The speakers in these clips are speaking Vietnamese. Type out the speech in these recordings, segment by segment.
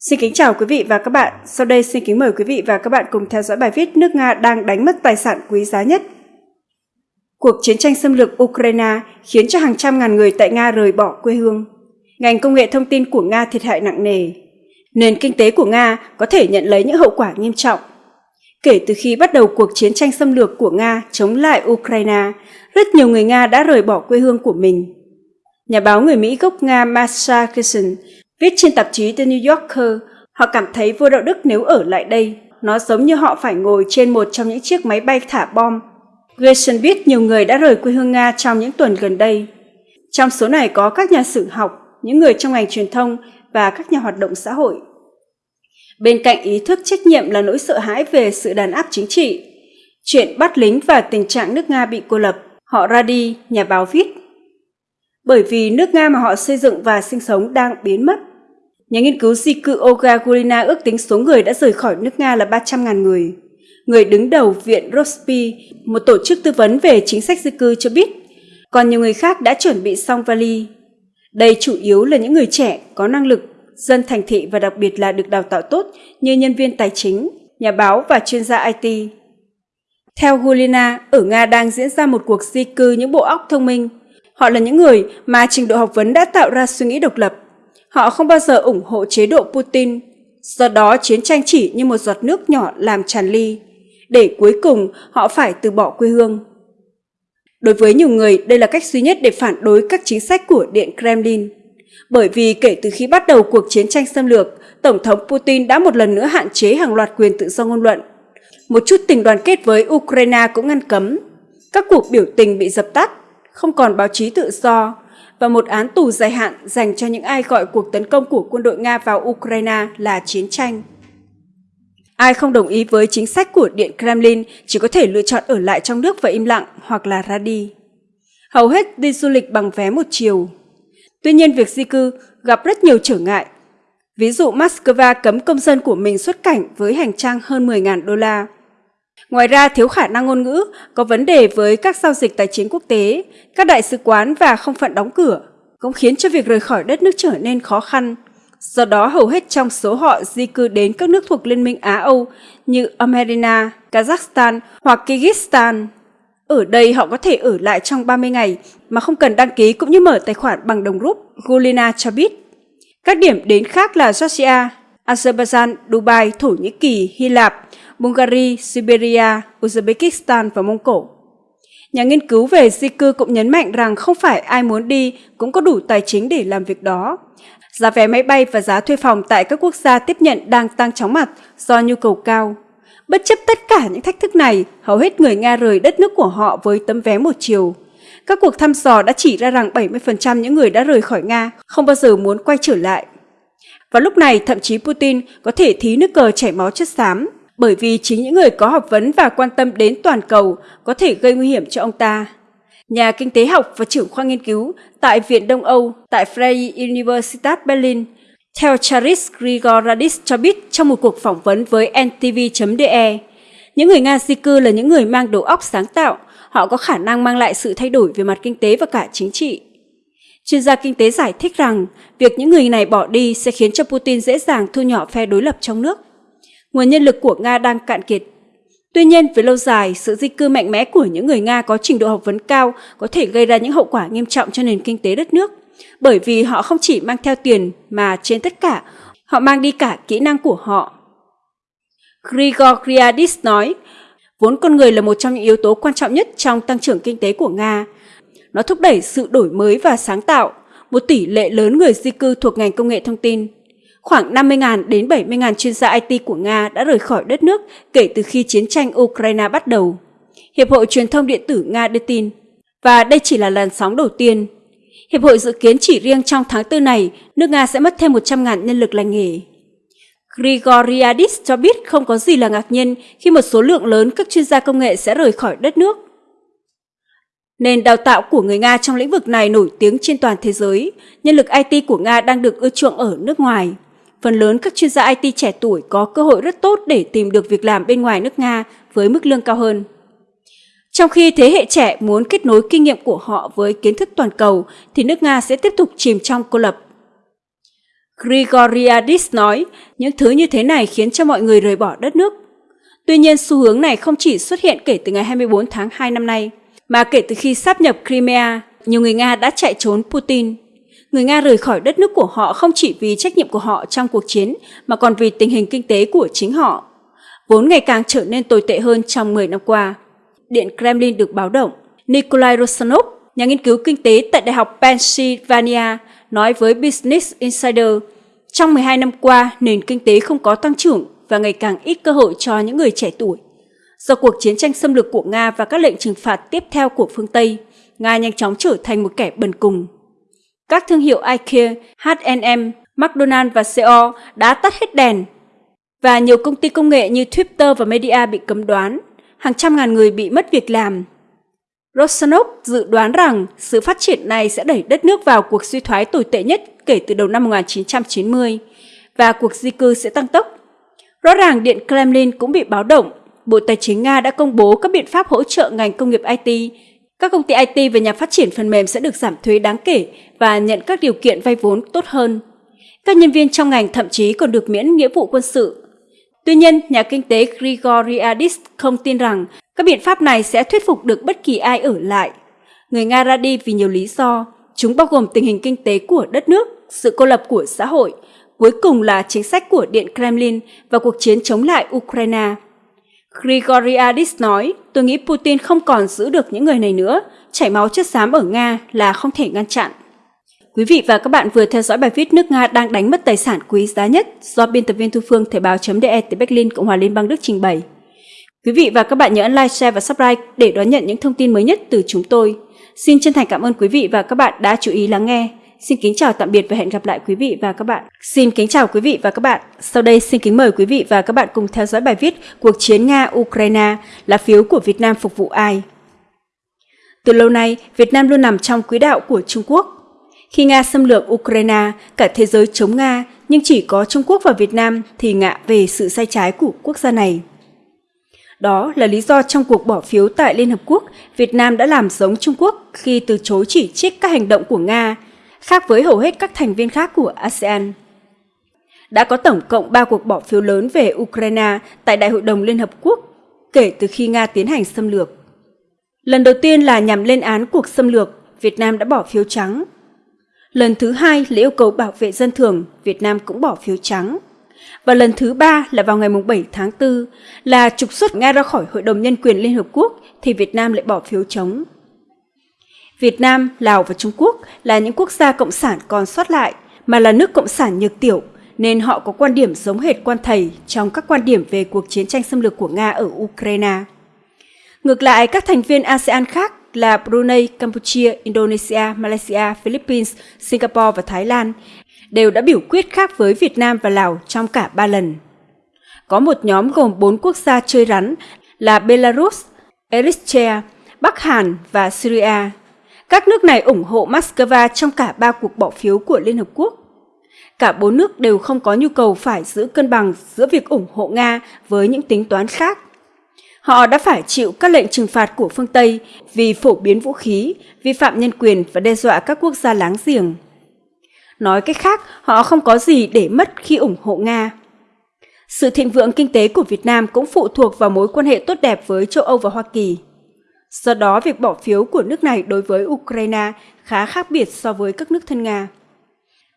Xin kính chào quý vị và các bạn. Sau đây xin kính mời quý vị và các bạn cùng theo dõi bài viết nước Nga đang đánh mất tài sản quý giá nhất. Cuộc chiến tranh xâm lược Ukraine khiến cho hàng trăm ngàn người tại Nga rời bỏ quê hương. Ngành công nghệ thông tin của Nga thiệt hại nặng nề. Nền kinh tế của Nga có thể nhận lấy những hậu quả nghiêm trọng. Kể từ khi bắt đầu cuộc chiến tranh xâm lược của Nga chống lại Ukraine, rất nhiều người Nga đã rời bỏ quê hương của mình. Nhà báo người Mỹ gốc Nga Masha Kirsten Viết trên tạp chí The New Yorker, họ cảm thấy vô đạo đức nếu ở lại đây. Nó giống như họ phải ngồi trên một trong những chiếc máy bay thả bom. Grayson biết nhiều người đã rời quê hương Nga trong những tuần gần đây. Trong số này có các nhà sử học, những người trong ngành truyền thông và các nhà hoạt động xã hội. Bên cạnh ý thức trách nhiệm là nỗi sợ hãi về sự đàn áp chính trị, chuyện bắt lính và tình trạng nước Nga bị cô lập, họ ra đi, nhà báo viết. Bởi vì nước Nga mà họ xây dựng và sinh sống đang biến mất. Nhà nghiên cứu di cư Olga Gulina ước tính số người đã rời khỏi nước Nga là 300.000 người. Người đứng đầu Viện Rospi, một tổ chức tư vấn về chính sách di cư cho biết, còn nhiều người khác đã chuẩn bị xong vali. Đây chủ yếu là những người trẻ, có năng lực, dân thành thị và đặc biệt là được đào tạo tốt như nhân viên tài chính, nhà báo và chuyên gia IT. Theo Gulina, ở Nga đang diễn ra một cuộc di cư những bộ óc thông minh. Họ là những người mà trình độ học vấn đã tạo ra suy nghĩ độc lập, Họ không bao giờ ủng hộ chế độ Putin, do đó chiến tranh chỉ như một giọt nước nhỏ làm tràn ly, để cuối cùng họ phải từ bỏ quê hương. Đối với nhiều người, đây là cách duy nhất để phản đối các chính sách của Điện Kremlin. Bởi vì kể từ khi bắt đầu cuộc chiến tranh xâm lược, Tổng thống Putin đã một lần nữa hạn chế hàng loạt quyền tự do ngôn luận. Một chút tình đoàn kết với Ukraine cũng ngăn cấm. Các cuộc biểu tình bị dập tắt, không còn báo chí tự do, và một án tù dài hạn dành cho những ai gọi cuộc tấn công của quân đội Nga vào Ukraine là chiến tranh. Ai không đồng ý với chính sách của Điện Kremlin chỉ có thể lựa chọn ở lại trong nước và im lặng hoặc là ra đi. Hầu hết đi du lịch bằng vé một chiều. Tuy nhiên việc di cư gặp rất nhiều trở ngại. Ví dụ Moscow cấm công dân của mình xuất cảnh với hành trang hơn 10.000 đô la. Ngoài ra, thiếu khả năng ngôn ngữ, có vấn đề với các giao dịch tài chính quốc tế, các đại sứ quán và không phận đóng cửa, cũng khiến cho việc rời khỏi đất nước trở nên khó khăn. Do đó, hầu hết trong số họ di cư đến các nước thuộc Liên minh Á-Âu như Armenia, Kazakhstan hoặc Kyrgyzstan. Ở đây họ có thể ở lại trong 30 ngày mà không cần đăng ký cũng như mở tài khoản bằng đồng rúp, Gulina cho biết. Các điểm đến khác là Georgia, Azerbaijan, Dubai, Thổ Nhĩ Kỳ, Hy Lạp, Bulgaria, Siberia, Uzbekistan và Mông Cổ. Nhà nghiên cứu về di cư cũng nhấn mạnh rằng không phải ai muốn đi cũng có đủ tài chính để làm việc đó. Giá vé máy bay và giá thuê phòng tại các quốc gia tiếp nhận đang tăng chóng mặt do nhu cầu cao. Bất chấp tất cả những thách thức này, hầu hết người Nga rời đất nước của họ với tấm vé một chiều. Các cuộc thăm dò đã chỉ ra rằng 70% những người đã rời khỏi Nga không bao giờ muốn quay trở lại. Và lúc này, thậm chí Putin có thể thí nước cờ chảy máu chất xám bởi vì chính những người có học vấn và quan tâm đến toàn cầu có thể gây nguy hiểm cho ông ta. Nhà kinh tế học và trưởng khoa nghiên cứu tại Viện Đông Âu tại Freie Universität Berlin, theo Charis Grigoradis cho biết trong một cuộc phỏng vấn với NTV.de, những người Nga di cư là những người mang đầu óc sáng tạo, họ có khả năng mang lại sự thay đổi về mặt kinh tế và cả chính trị. Chuyên gia kinh tế giải thích rằng việc những người này bỏ đi sẽ khiến cho Putin dễ dàng thu nhỏ phe đối lập trong nước nguồn nhân lực của Nga đang cạn kiệt. Tuy nhiên, về lâu dài, sự di cư mạnh mẽ của những người Nga có trình độ học vấn cao có thể gây ra những hậu quả nghiêm trọng cho nền kinh tế đất nước, bởi vì họ không chỉ mang theo tiền mà trên tất cả, họ mang đi cả kỹ năng của họ. Grigor Griadis nói, vốn con người là một trong những yếu tố quan trọng nhất trong tăng trưởng kinh tế của Nga. Nó thúc đẩy sự đổi mới và sáng tạo, một tỷ lệ lớn người di cư thuộc ngành công nghệ thông tin Khoảng 50.000 đến 70.000 chuyên gia IT của Nga đã rời khỏi đất nước kể từ khi chiến tranh Ukraine bắt đầu. Hiệp hội Truyền thông Điện tử Nga đưa tin, và đây chỉ là làn sóng đầu tiên. Hiệp hội dự kiến chỉ riêng trong tháng 4 này, nước Nga sẽ mất thêm 100.000 nhân lực lành nghề. Grigoriadis cho biết không có gì là ngạc nhiên khi một số lượng lớn các chuyên gia công nghệ sẽ rời khỏi đất nước. Nền đào tạo của người Nga trong lĩnh vực này nổi tiếng trên toàn thế giới. Nhân lực IT của Nga đang được ưa chuộng ở nước ngoài. Phần lớn các chuyên gia IT trẻ tuổi có cơ hội rất tốt để tìm được việc làm bên ngoài nước Nga với mức lương cao hơn. Trong khi thế hệ trẻ muốn kết nối kinh nghiệm của họ với kiến thức toàn cầu, thì nước Nga sẽ tiếp tục chìm trong cô lập. Grigoriadis nói, những thứ như thế này khiến cho mọi người rời bỏ đất nước. Tuy nhiên, xu hướng này không chỉ xuất hiện kể từ ngày 24 tháng 2 năm nay, mà kể từ khi sáp nhập Crimea, nhiều người Nga đã chạy trốn Putin. Người Nga rời khỏi đất nước của họ không chỉ vì trách nhiệm của họ trong cuộc chiến, mà còn vì tình hình kinh tế của chính họ, vốn ngày càng trở nên tồi tệ hơn trong 10 năm qua. Điện Kremlin được báo động. Nikolai Rosanov, nhà nghiên cứu kinh tế tại Đại học Pennsylvania, nói với Business Insider, trong 12 năm qua, nền kinh tế không có tăng trưởng và ngày càng ít cơ hội cho những người trẻ tuổi. Do cuộc chiến tranh xâm lược của Nga và các lệnh trừng phạt tiếp theo của phương Tây, Nga nhanh chóng trở thành một kẻ bần cùng. Các thương hiệu IKEA, H&M, McDonald và CO đã tắt hết đèn và nhiều công ty công nghệ như Twitter và Media bị cấm đoán, hàng trăm ngàn người bị mất việc làm. Rosanov dự đoán rằng sự phát triển này sẽ đẩy đất nước vào cuộc suy thoái tồi tệ nhất kể từ đầu năm 1990 và cuộc di cư sẽ tăng tốc. Rõ ràng Điện Kremlin cũng bị báo động. Bộ Tài chính Nga đã công bố các biện pháp hỗ trợ ngành công nghiệp IT. Các công ty IT và nhà phát triển phần mềm sẽ được giảm thuế đáng kể và nhận các điều kiện vay vốn tốt hơn. Các nhân viên trong ngành thậm chí còn được miễn nghĩa vụ quân sự. Tuy nhiên, nhà kinh tế Grigoriadis không tin rằng các biện pháp này sẽ thuyết phục được bất kỳ ai ở lại. Người Nga ra đi vì nhiều lý do, chúng bao gồm tình hình kinh tế của đất nước, sự cô lập của xã hội, cuối cùng là chính sách của Điện Kremlin và cuộc chiến chống lại Ukraine. Grigoriadis nói, tôi nghĩ Putin không còn giữ được những người này nữa, chảy máu chất xám ở Nga là không thể ngăn chặn. Quý vị và các bạn vừa theo dõi bài viết nước Nga đang đánh mất tài sản quý giá nhất do biên tập viên Thu Phương Thời báo.de từ Berlin, Cộng hòa Liên bang Đức trình bày. Quý vị và các bạn nhớ ấn like, share và subscribe để đón nhận những thông tin mới nhất từ chúng tôi. Xin chân thành cảm ơn quý vị và các bạn đã chú ý lắng nghe. Xin kính chào tạm biệt và hẹn gặp lại quý vị và các bạn. Xin kính chào quý vị và các bạn. Sau đây xin kính mời quý vị và các bạn cùng theo dõi bài viết Cuộc chiến Nga-Ukraine là phiếu của Việt Nam phục vụ ai? Từ lâu nay, Việt Nam luôn nằm trong quỹ đạo của Trung Quốc. Khi Nga xâm lược Ukraine, cả thế giới chống Nga, nhưng chỉ có Trung Quốc và Việt Nam thì ngạ về sự sai trái của quốc gia này. Đó là lý do trong cuộc bỏ phiếu tại Liên Hợp Quốc, Việt Nam đã làm giống Trung Quốc khi từ chối chỉ trích các hành động của Nga, khác với hầu hết các thành viên khác của ASEAN. Đã có tổng cộng 3 cuộc bỏ phiếu lớn về Ukraine tại Đại hội đồng Liên Hợp Quốc kể từ khi Nga tiến hành xâm lược. Lần đầu tiên là nhằm lên án cuộc xâm lược, Việt Nam đã bỏ phiếu trắng. Lần thứ hai là yêu cầu bảo vệ dân thường, Việt Nam cũng bỏ phiếu trắng và lần thứ ba là vào ngày 7 tháng 4 là trục xuất Nga ra khỏi Hội đồng Nhân quyền Liên Hợp Quốc thì Việt Nam lại bỏ phiếu chống. Việt Nam, Lào và Trung Quốc là những quốc gia cộng sản còn sót lại mà là nước cộng sản nhược tiểu nên họ có quan điểm giống hệt quan thầy trong các quan điểm về cuộc chiến tranh xâm lược của Nga ở Ukraine. Ngược lại, các thành viên ASEAN khác là Brunei, Campuchia, Indonesia, Malaysia, Philippines, Singapore và Thái Lan đều đã biểu quyết khác với Việt Nam và Lào trong cả ba lần. Có một nhóm gồm bốn quốc gia chơi rắn là Belarus, Eritrea, Bắc Hàn và Syria. Các nước này ủng hộ Moscow trong cả ba cuộc bỏ phiếu của Liên Hợp Quốc. Cả bốn nước đều không có nhu cầu phải giữ cân bằng giữa việc ủng hộ Nga với những tính toán khác. Họ đã phải chịu các lệnh trừng phạt của phương Tây vì phổ biến vũ khí, vi phạm nhân quyền và đe dọa các quốc gia láng giềng. Nói cách khác, họ không có gì để mất khi ủng hộ Nga. Sự thịnh vượng kinh tế của Việt Nam cũng phụ thuộc vào mối quan hệ tốt đẹp với châu Âu và Hoa Kỳ. Do đó, việc bỏ phiếu của nước này đối với Ukraine khá khác biệt so với các nước thân Nga.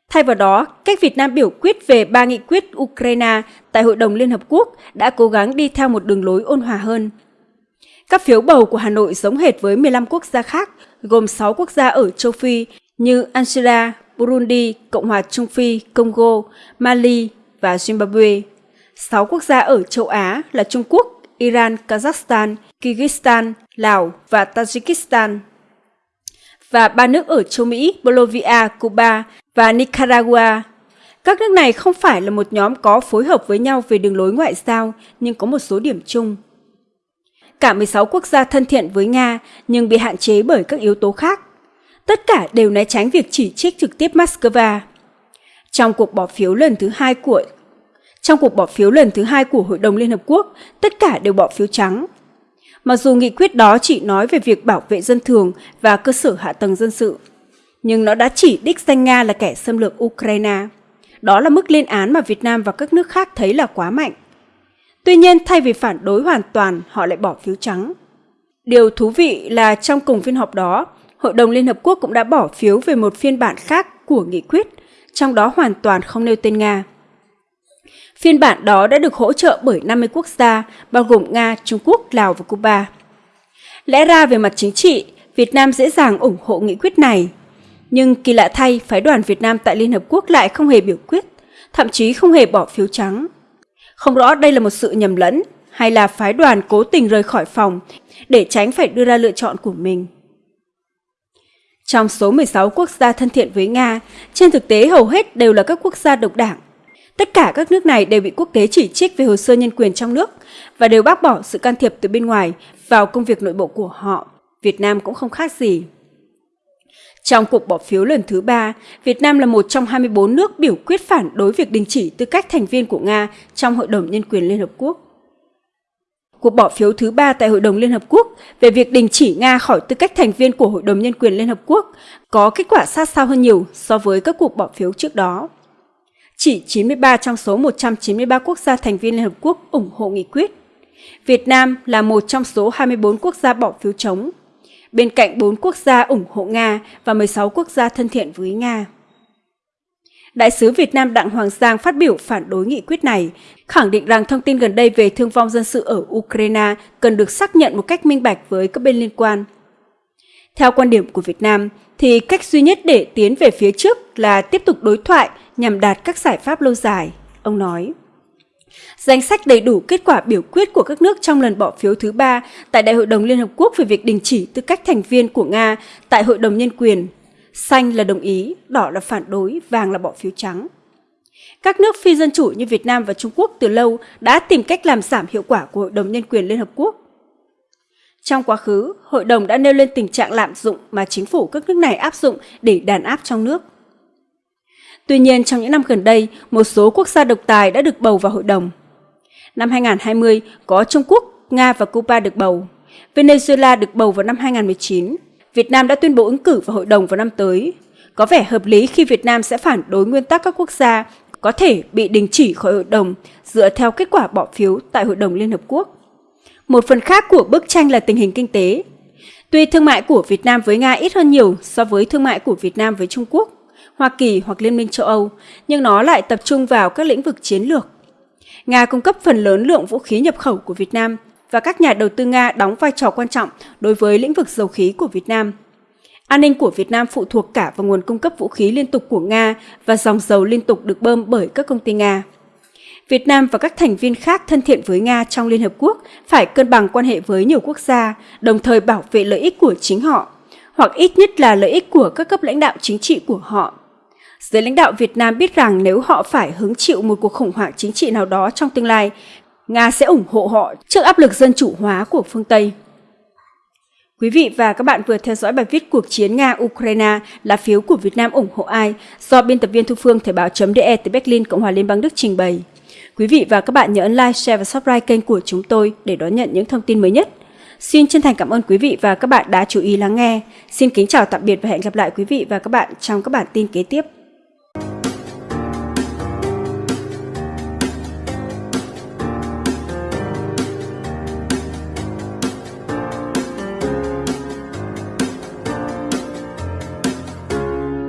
Thay vào đó, cách Việt Nam biểu quyết về ba nghị quyết Ukraine tại Hội đồng Liên Hợp Quốc đã cố gắng đi theo một đường lối ôn hòa hơn. Các phiếu bầu của Hà Nội giống hệt với 15 quốc gia khác, gồm 6 quốc gia ở châu Phi như Angola, Burundi, Cộng hòa Trung Phi, Congo, Mali và Zimbabwe. Sáu quốc gia ở châu Á là Trung Quốc, Iran, Kazakhstan, Kyrgyzstan, Lào và Tajikistan. Và ba nước ở châu Mỹ, Bolivia, Cuba và Nicaragua. Các nước này không phải là một nhóm có phối hợp với nhau về đường lối ngoại giao, nhưng có một số điểm chung. Cả 16 quốc gia thân thiện với Nga nhưng bị hạn chế bởi các yếu tố khác tất cả đều né tránh việc chỉ trích trực tiếp Moscow. Trong cuộc bỏ phiếu lần thứ hai của trong cuộc bỏ phiếu lần thứ hai của Hội đồng Liên Hợp Quốc, tất cả đều bỏ phiếu trắng. Mặc dù nghị quyết đó chỉ nói về việc bảo vệ dân thường và cơ sở hạ tầng dân sự, nhưng nó đã chỉ đích danh Nga là kẻ xâm lược Ukraine. Đó là mức lên án mà Việt Nam và các nước khác thấy là quá mạnh. Tuy nhiên, thay vì phản đối hoàn toàn, họ lại bỏ phiếu trắng. Điều thú vị là trong cùng phiên họp đó, Hội đồng Liên Hợp Quốc cũng đã bỏ phiếu về một phiên bản khác của nghị quyết, trong đó hoàn toàn không nêu tên Nga. Phiên bản đó đã được hỗ trợ bởi 50 quốc gia, bao gồm Nga, Trung Quốc, Lào và Cuba. Lẽ ra về mặt chính trị, Việt Nam dễ dàng ủng hộ nghị quyết này. Nhưng kỳ lạ thay, phái đoàn Việt Nam tại Liên Hợp Quốc lại không hề biểu quyết, thậm chí không hề bỏ phiếu trắng. Không rõ đây là một sự nhầm lẫn hay là phái đoàn cố tình rời khỏi phòng để tránh phải đưa ra lựa chọn của mình. Trong số 16 quốc gia thân thiện với Nga, trên thực tế hầu hết đều là các quốc gia độc đảng. Tất cả các nước này đều bị quốc tế chỉ trích về hồ sơ nhân quyền trong nước và đều bác bỏ sự can thiệp từ bên ngoài vào công việc nội bộ của họ. Việt Nam cũng không khác gì. Trong cuộc bỏ phiếu lần thứ ba, Việt Nam là một trong 24 nước biểu quyết phản đối việc đình chỉ tư cách thành viên của Nga trong Hội đồng Nhân quyền Liên Hợp Quốc. Cuộc bỏ phiếu thứ ba tại Hội đồng Liên Hợp Quốc về việc đình chỉ Nga khỏi tư cách thành viên của Hội đồng Nhân quyền Liên Hợp Quốc có kết quả sát sao hơn nhiều so với các cuộc bỏ phiếu trước đó. Chỉ 93 trong số 193 quốc gia thành viên Liên Hợp Quốc ủng hộ nghị quyết. Việt Nam là một trong số 24 quốc gia bỏ phiếu chống, bên cạnh 4 quốc gia ủng hộ Nga và 16 quốc gia thân thiện với Nga. Đại sứ Việt Nam Đặng Hoàng Giang phát biểu phản đối nghị quyết này, khẳng định rằng thông tin gần đây về thương vong dân sự ở Ukraine cần được xác nhận một cách minh bạch với các bên liên quan. Theo quan điểm của Việt Nam, thì cách duy nhất để tiến về phía trước là tiếp tục đối thoại nhằm đạt các giải pháp lâu dài, ông nói. Danh sách đầy đủ kết quả biểu quyết của các nước trong lần bỏ phiếu thứ ba tại Đại hội đồng Liên Hợp Quốc về việc đình chỉ tư cách thành viên của Nga tại Hội đồng Nhân quyền. Xanh là đồng ý, đỏ là phản đối, vàng là bỏ phiếu trắng. Các nước phi dân chủ như Việt Nam và Trung Quốc từ lâu đã tìm cách làm giảm hiệu quả của Hội đồng Nhân quyền Liên Hợp Quốc. Trong quá khứ, Hội đồng đã nêu lên tình trạng lạm dụng mà chính phủ các nước này áp dụng để đàn áp trong nước. Tuy nhiên, trong những năm gần đây, một số quốc gia độc tài đã được bầu vào hội đồng. Năm 2020, có Trung Quốc, Nga và Cuba được bầu. Venezuela được bầu vào năm 2019. Việt Nam đã tuyên bố ứng cử vào hội đồng vào năm tới. Có vẻ hợp lý khi Việt Nam sẽ phản đối nguyên tắc các quốc gia có thể bị đình chỉ khỏi hội đồng dựa theo kết quả bỏ phiếu tại Hội đồng Liên Hợp Quốc. Một phần khác của bức tranh là tình hình kinh tế. Tuy thương mại của Việt Nam với Nga ít hơn nhiều so với thương mại của Việt Nam với Trung Quốc, Hoa Kỳ hoặc Liên minh châu Âu, nhưng nó lại tập trung vào các lĩnh vực chiến lược. Nga cung cấp phần lớn lượng vũ khí nhập khẩu của Việt Nam và các nhà đầu tư Nga đóng vai trò quan trọng đối với lĩnh vực dầu khí của Việt Nam. An ninh của Việt Nam phụ thuộc cả vào nguồn cung cấp vũ khí liên tục của Nga và dòng dầu liên tục được bơm bởi các công ty Nga. Việt Nam và các thành viên khác thân thiện với Nga trong Liên Hợp Quốc phải cân bằng quan hệ với nhiều quốc gia, đồng thời bảo vệ lợi ích của chính họ, hoặc ít nhất là lợi ích của các cấp lãnh đạo chính trị của họ Giới lãnh đạo Việt Nam biết rằng nếu họ phải hứng chịu một cuộc khủng hoảng chính trị nào đó trong tương lai, Nga sẽ ủng hộ họ trước áp lực dân chủ hóa của phương Tây. Quý vị và các bạn vừa theo dõi bài viết Cuộc chiến Nga-Ukraine là phiếu của Việt Nam ủng hộ ai do biên tập viên Thu Phương Thời báo.de từ Berlin, Cộng hòa Liên bang Đức trình bày. Quý vị và các bạn nhớ ấn like, share và subscribe kênh của chúng tôi để đón nhận những thông tin mới nhất. Xin chân thành cảm ơn quý vị và các bạn đã chú ý lắng nghe. Xin kính chào tạm biệt và hẹn gặp lại quý vị và các bạn trong các bản tin kế tiếp.